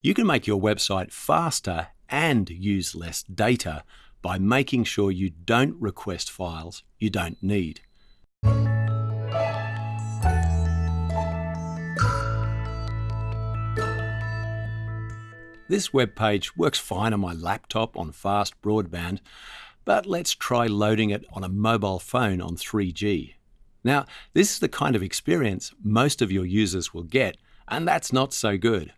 You can make your website faster and use less data by making sure you don't request files you don't need. This web page works fine on my laptop on fast broadband, but let's try loading it on a mobile phone on 3G. Now, this is the kind of experience most of your users will get, and that's not so good.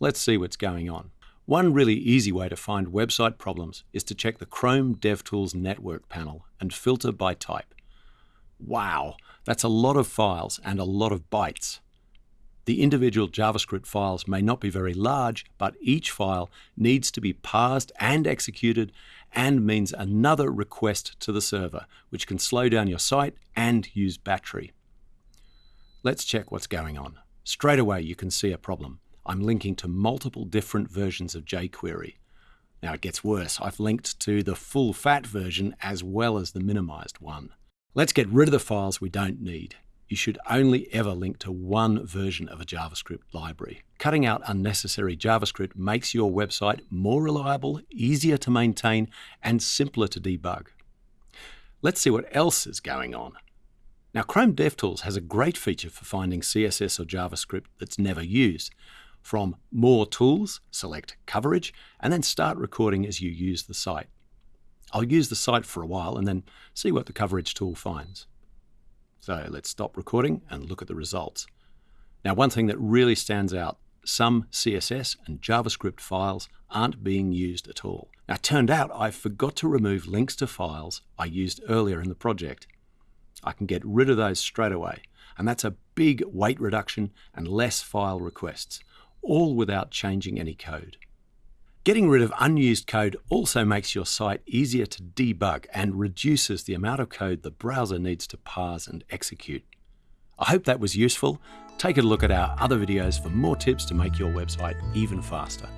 Let's see what's going on. One really easy way to find website problems is to check the Chrome DevTools network panel and filter by type. Wow, that's a lot of files and a lot of bytes. The individual JavaScript files may not be very large, but each file needs to be parsed and executed and means another request to the server, which can slow down your site and use battery. Let's check what's going on. Straight away, you can see a problem. I'm linking to multiple different versions of jQuery. Now it gets worse. I've linked to the full fat version as well as the minimized one. Let's get rid of the files we don't need you should only ever link to one version of a JavaScript library. Cutting out unnecessary JavaScript makes your website more reliable, easier to maintain, and simpler to debug. Let's see what else is going on. Now, Chrome DevTools has a great feature for finding CSS or JavaScript that's never used. From More Tools, select Coverage, and then start recording as you use the site. I'll use the site for a while and then see what the coverage tool finds. So let's stop recording and look at the results. Now, one thing that really stands out, some CSS and JavaScript files aren't being used at all. Now, it turned out I forgot to remove links to files I used earlier in the project. I can get rid of those straight away, and that's a big weight reduction and less file requests, all without changing any code. Getting rid of unused code also makes your site easier to debug and reduces the amount of code the browser needs to parse and execute. I hope that was useful. Take a look at our other videos for more tips to make your website even faster.